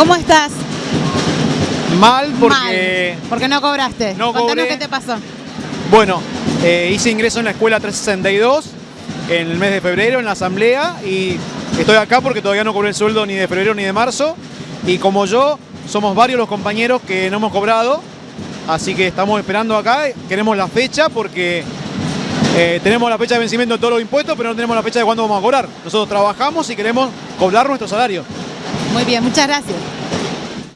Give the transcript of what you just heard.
¿Cómo estás? Mal porque, Mal, porque no cobraste. No Contanos cobré. qué te pasó. bueno, eh, hice ingreso en la escuela 362 en el mes de febrero en la asamblea y estoy acá porque todavía no cobré el sueldo ni de febrero ni de marzo y como yo, somos varios los compañeros que no hemos cobrado, así que estamos esperando acá, queremos la fecha porque eh, tenemos la fecha de vencimiento de todos los impuestos, pero no tenemos la fecha de cuándo vamos a cobrar. Nosotros trabajamos y queremos cobrar nuestro salario. Muy bien, muchas gracias.